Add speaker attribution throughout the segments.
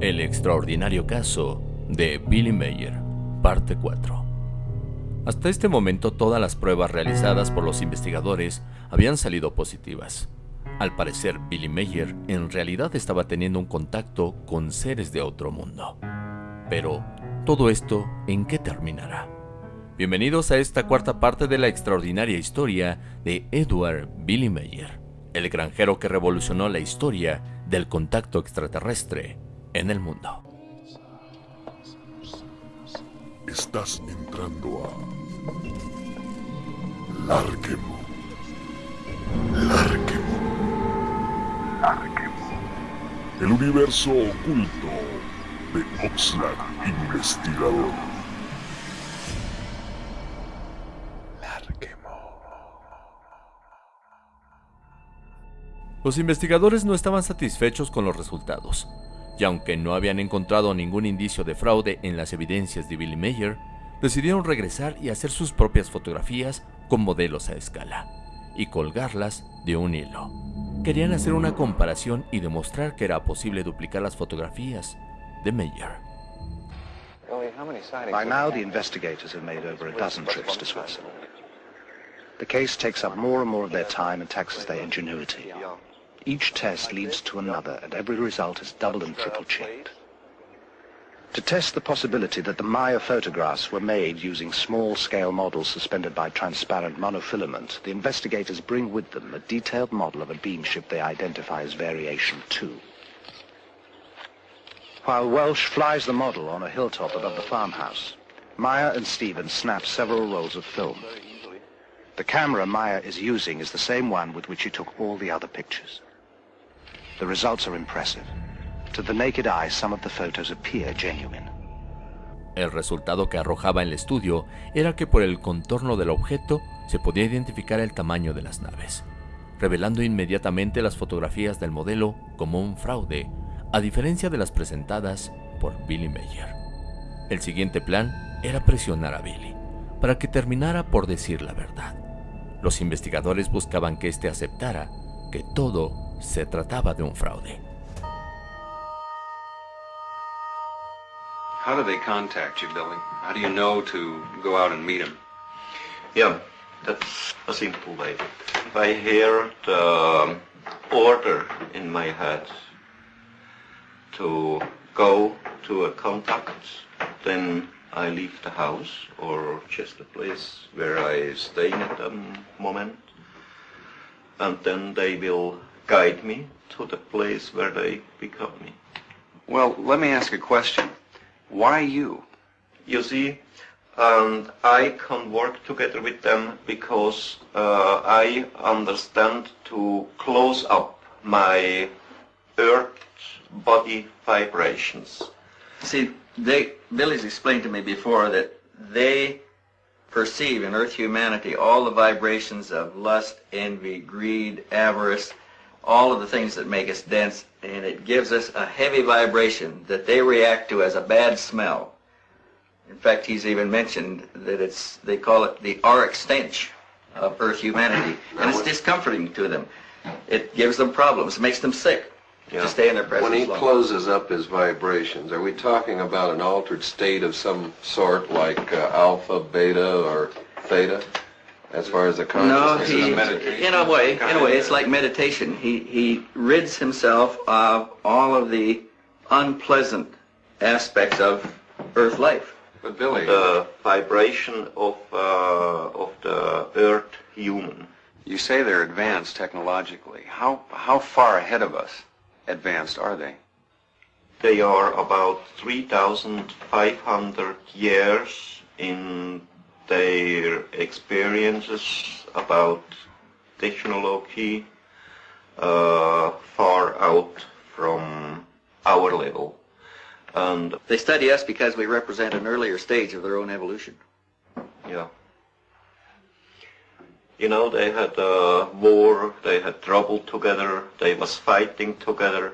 Speaker 1: El extraordinario caso de Billy Mayer, parte 4. Hasta este momento todas las pruebas realizadas por los investigadores habían salido positivas. Al parecer, Billy Mayer en realidad estaba teniendo un contacto con seres de otro mundo. Pero, ¿todo esto en qué terminará? Bienvenidos a esta cuarta parte de la extraordinaria historia de Edward Billy Mayer, el granjero que revolucionó la historia del contacto extraterrestre en el mundo.
Speaker 2: Estás entrando a Larkemo. Larkemo. Larkemo. El universo oculto de Oxlack Investigador. Larkemo.
Speaker 1: Los investigadores no estaban satisfechos con los resultados, y aunque no habían encontrado ningún indicio de fraude en las evidencias de Billy Mayer, decidieron regresar y hacer sus propias fotografías con modelos a escala, y colgarlas de un hilo. Querían hacer una comparación y demostrar que era posible duplicar las fotografías de Mayer.
Speaker 3: By now, the investigators have made over a dozen trips to Switzerland. The case takes up more and more of their time and taxes their ingenuity. Each test leads to another, and every result is double and triple checked. To test the possibility that the Meier photographs were made using small-scale models suspended by transparent monofilament, the investigators bring with them a detailed model of a beam ship they identify as Variation 2. While Welch flies the model on a hilltop above the farmhouse, Meier and Stevens snap several rolls of film. The camera Meier is using is the same one with which he took all the other pictures. The results are impressive. To the naked eye, some of the photos appear genuine.
Speaker 1: El resultado que arrojaba el estudio era que por el contorno del objeto se podía identificar el tamaño de las naves, revelando inmediatamente las fotografías del modelo como un fraude, a diferencia de las presentadas por Billy Mayer. El siguiente plan era presionar a Billy para que terminara por decir la verdad. Los investigadores buscaban que éste aceptara que todo se trataba de un fraude.
Speaker 4: How do they contact you, Billy? How do you know to go out and meet them?
Speaker 5: Yeah, that's a simple way. If I hear the um, order in my head to go to a contact, then I leave the house or just the place where I stay at the moment, and then they will guide me to the place where they pick up me.
Speaker 4: Well, let me ask a question. Why you?
Speaker 5: You see, and I can work together with them because uh, I understand to close up my earth body vibrations.
Speaker 6: See, they, Billy's explained to me before that they perceive in Earth humanity all the vibrations of lust, envy, greed, avarice, all of the things that make us dense, and it gives us a heavy vibration that they react to as a bad smell. In fact, he's even mentioned that it's, they call it the auric stench of Earth humanity, and it's discomforting to them. It gives them problems, it makes them sick
Speaker 4: Yeah.
Speaker 6: to stay in their presence
Speaker 4: When he closes up his vibrations, are we talking about an altered state of some sort, like uh, alpha, beta, or theta, as far as the
Speaker 6: No,
Speaker 4: consciousness
Speaker 6: he,
Speaker 4: is meditation?
Speaker 6: in a way, in a way, it's like meditation. He, he rids himself of all of the unpleasant aspects of Earth life.
Speaker 4: But Billy,
Speaker 5: The vibration of uh, of the earth human.
Speaker 4: you say they're advanced technologically. How how far ahead of us advanced are they?
Speaker 5: They are about 3,500 years in their experiences about technology uh, far out from our level. And
Speaker 6: They study us because we represent an earlier stage of their own evolution.
Speaker 5: yeah. You know, they had a war, they had trouble together, they was fighting together,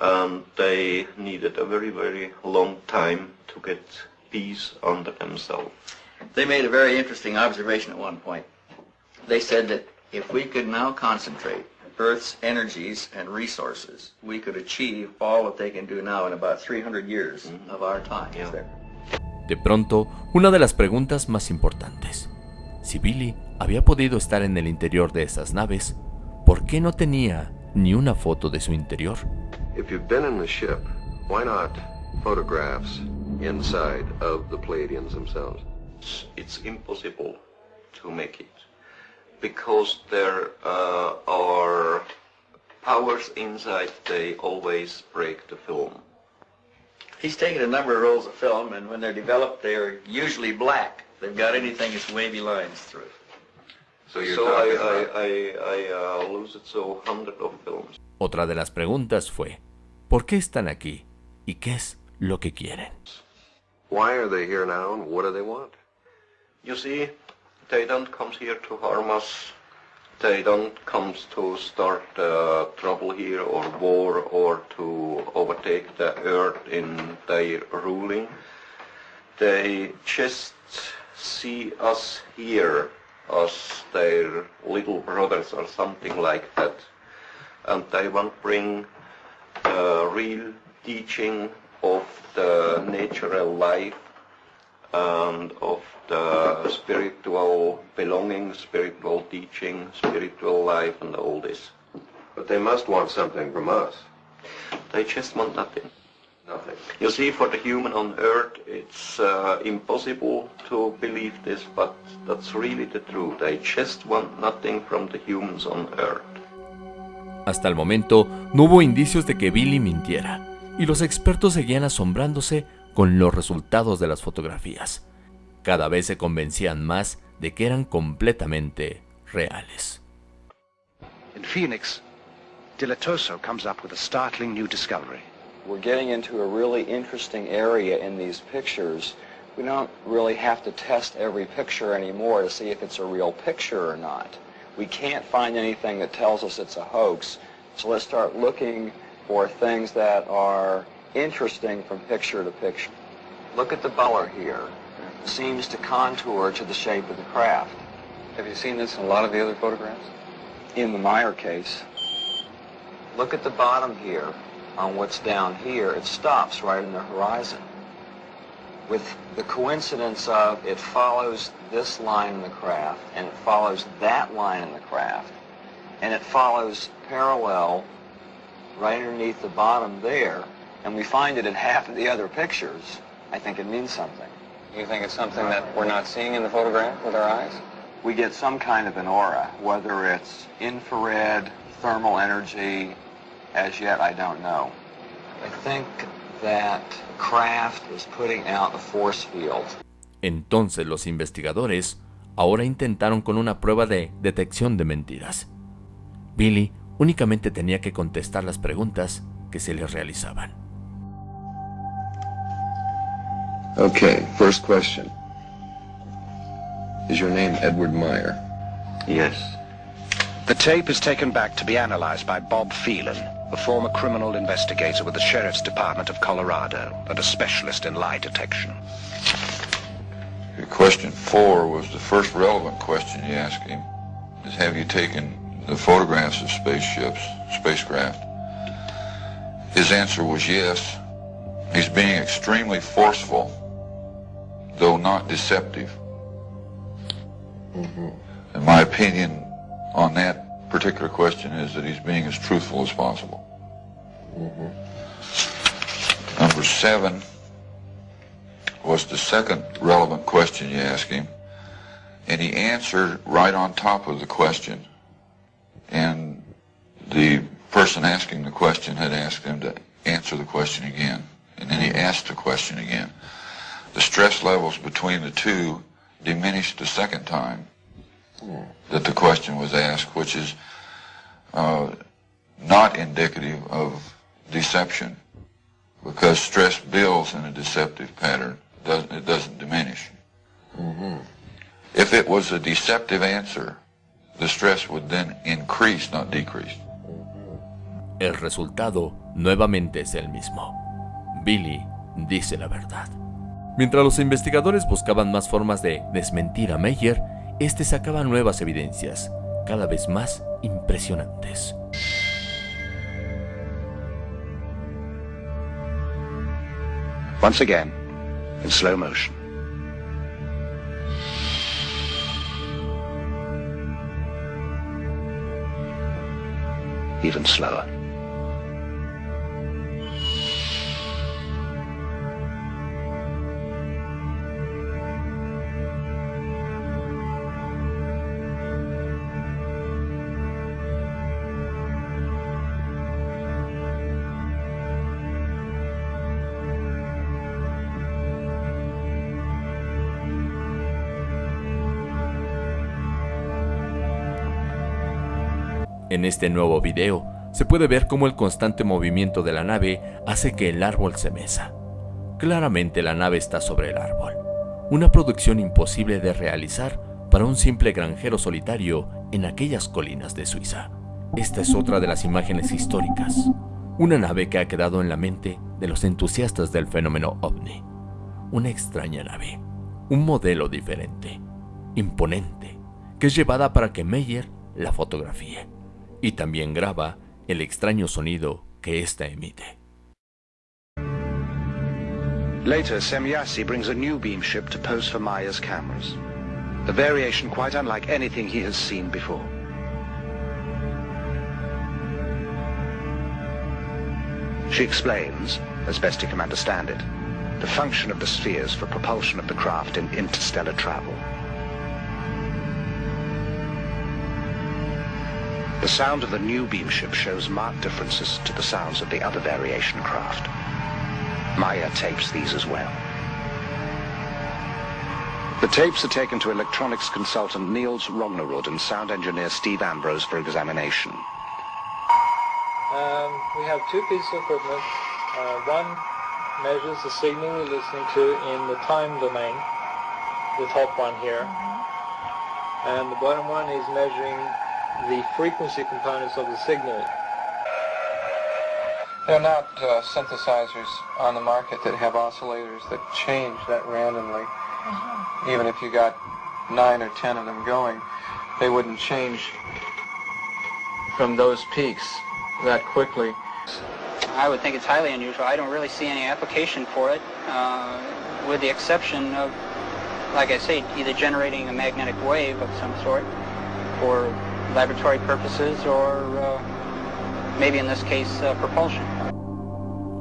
Speaker 5: and they needed a very, very long time to get peace under themselves.
Speaker 6: They made a very interesting observation at one point. They said that if we could now concentrate Earth's energies and resources, we could achieve all that they can do now in about 300 years mm-hmm. of our time.
Speaker 5: Yeah.
Speaker 6: there.
Speaker 1: De pronto, una de las preguntas más importantes. Si Billy había podido estar en el interior de esas naves, ¿por qué no tenía ni una foto de su interior?
Speaker 4: If you've been in the ship, why not photographs inside of the Pleiadians themselves?
Speaker 5: It's, it's impossible to make it because there uh, are powers inside. They always break the film.
Speaker 6: He's taken a number of rolls of film, and when they're developed, they're usually black. They've got anything that's wavy lines through it.
Speaker 4: So you're
Speaker 5: so I, I, I, I uh, lose it so hundred of films.
Speaker 1: Otra de las preguntas fue, ¿por qué están aquí? ¿Y qué es lo que quieren?
Speaker 4: why are they here now and what do they want?
Speaker 5: You see, they don't come here to harm us. They don't come to start uh, trouble here or war or to overtake the earth in their ruling. They just see us here as their little brothers or something like that. And they want to bring uh, real teaching of the natural life and of the spiritual belonging, spiritual teaching, spiritual life and all this.
Speaker 4: But they must want something from us.
Speaker 5: They just want nothing.
Speaker 4: Nothing.
Speaker 5: You see, for the human on earth, it's uh, impossible to believe this, but that's really the truth. They just want nothing from the humans on earth.
Speaker 1: Hasta el momento no hubo indicios de que Billy mintiera, y los expertos seguían asombrándose con los resultados de las fotografías. Cada vez se convencían más de que eran completamente reales.
Speaker 3: In Phoenix, Dilettoso comes up with a startling new discovery.
Speaker 7: We're getting into a really interesting area in these pictures. We don't really have to test every picture anymore to see if it's a real picture or not. We can't find anything that tells us it's a hoax, so let's start looking for things that are interesting from picture to picture. Look at the color here. It seems to contour to the shape of the craft.
Speaker 8: Have you seen this in a lot of the other photographs?
Speaker 7: In the Meier case, look at the bottom here on what's down here. It stops right in the horizon. With the coincidence of it follows this line in the craft, and it follows that line in the craft, and it follows parallel right underneath the bottom there, and we find it in half of the other pictures, I think it means something.
Speaker 8: You think it's something that we're not seeing in the photograph with our eyes?
Speaker 7: we get some kind of an aura, whether it's infrared, thermal energy, as yet I don't know. I think that craft is putting out a force field.
Speaker 1: Entonces los investigadores ahora intentaron con una prueba de detección de mentiras. Billy únicamente tenía que contestar las preguntas que se le realizaban.
Speaker 4: Okay, first question. Is your name Edward Meier?
Speaker 5: Yes.
Speaker 3: The tape is taken back to be analyzed by Bob Phelan, a former criminal investigator with the Sheriff's Department of Colorado and a specialist in lie detection.
Speaker 9: Question four was the first relevant question you asked him. Is have you taken the photographs of spaceships, spacecraft? His answer was yes. He's being extremely forceful, though not deceptive. Mm-hmm. And my opinion on that particular question is that he's being as truthful as possible. Mm-hmm. Number seven was the second relevant question you asked him, and he answered right on top of the question. And the person asking the question had asked him to answer the question again, and then he asked the question again. The stress levels between the two diminished the second time that the question was asked, which is uh, not indicative of deception, because stress builds in a deceptive pattern. Doesn't, it doesn't diminish. If it was a deceptive answer, the stress would then increase, not decrease.
Speaker 1: El resultado nuevamente es el mismo. Billy dice la verdad. Mientras los investigadores buscaban más formas de desmentir a Meyer, este sacaba nuevas evidencias, cada vez más impresionantes.
Speaker 3: Once again, in slow motion. Even slower.
Speaker 1: En este nuevo video, se puede ver cómo el constante movimiento de la nave hace que el árbol se mesa. Claramente la nave está sobre el árbol, una producción imposible de realizar para un simple granjero solitario en aquellas colinas de Suiza. Esta es otra de las imágenes históricas, una nave que ha quedado en la mente de los entusiastas del fenómeno ovni. Una extraña nave, un modelo diferente, imponente, que es llevada para que Meyer la fotografíe y también graba el extraño sonido que ésta emite.
Speaker 3: Later, Semjase brings a new beam ship to pose for Meier's cameras. A variation quite unlike anything he has seen before. She explains, as best he can understand it, the function of the spheres for propulsion of the craft in interstellar travel. The sound of the new beam ship shows marked differences to the sounds of the other variation craft. Meier tapes these as well. The tapes are taken to electronics consultant Niels Rognerud and sound engineer Steve Ambrose for examination.
Speaker 10: Um, we have two pieces of equipment. Uh, one measures the signal we're listening to in the time domain, the top one here. And the bottom one is measuring the frequency components of the signal. There are not uh, synthesizers on the market that have oscillators that change that randomly. Even if you got nine or ten of them going, they wouldn't change from those peaks that quickly.
Speaker 11: I would think it's highly unusual. I don't really see any application for it, uh, with the exception of, like I say, either generating a magnetic wave of some sort for laboratory purposes or uh, maybe in this case uh, propulsion.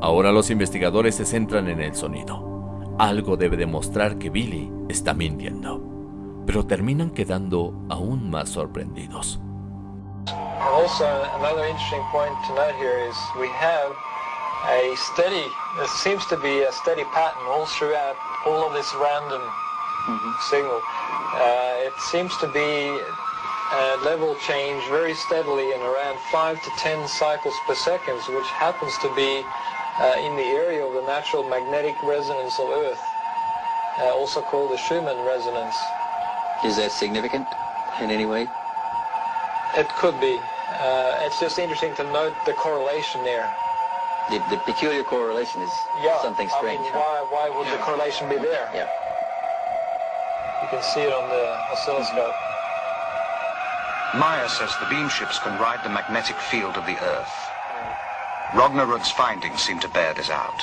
Speaker 1: Ahora los investigadores se centran en el sonido. Algo debe demostrar que Billy está mintiendo, pero terminan quedando aún más sorprendidos.
Speaker 10: Also, another interesting point to note here is we have a steady, there seems to be a steady pattern all throughout all of this random mm -hmm. signal. Uh, it seems to be uh, level change very steadily in around 5 to 10 cycles per second, which happens to be uh, in the area of the natural magnetic resonance of Earth, uh, also called the Schumann resonance.
Speaker 7: Is that significant in any way?
Speaker 10: It could be. Uh, it's just interesting to note the correlation there.
Speaker 7: The, the peculiar correlation is
Speaker 10: yeah,
Speaker 7: something strange.
Speaker 10: I mean, why, why would yeah. the correlation be there?
Speaker 7: Yeah.
Speaker 10: You can see it on the oscilloscope.
Speaker 3: Meyer says the beam ships can ride the magnetic field of the Earth. Rognerud's findings seem to bear this out.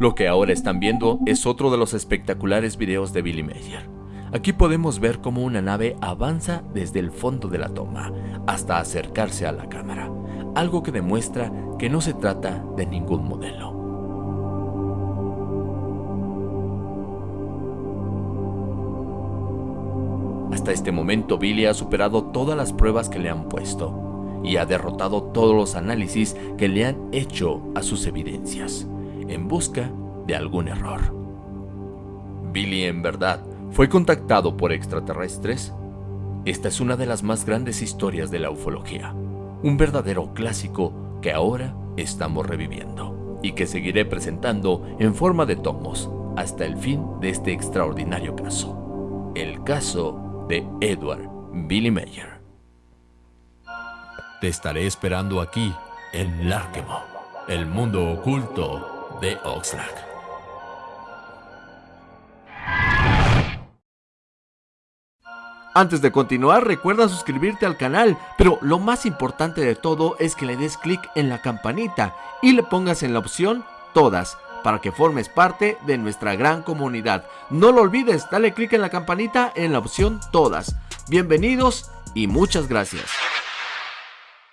Speaker 1: Lo que ahora están viendo es otro de los espectaculares videos de Billy Mayer. Aquí podemos ver cómo una nave avanza desde el fondo de la toma hasta acercarse a la cámara, algo que demuestra que no se trata de ningún modelo. Hasta este momento Billy ha superado todas las pruebas que le han puesto y ha derrotado todos los análisis que le han hecho a sus evidencias, en busca de algún error. Billy en verdad fue contactado por extraterrestres. Esta es una de las más grandes historias de la ufología, un verdadero clásico que ahora estamos reviviendo y que seguiré presentando en forma de tomos hasta el fin de este extraordinario caso. El caso de Edward Billy Mayer. Te estaré esperando aquí, en Larkemo, el mundo oculto de Oxlack. Antes de continuar, recuerda suscribirte al canal, pero lo más importante de todo es que le des clic en la campanita y le pongas en la opción Todas para que formes parte de nuestra gran comunidad. No lo olvides, dale clic en la campanita en la opción todas. Bienvenidos y muchas gracias.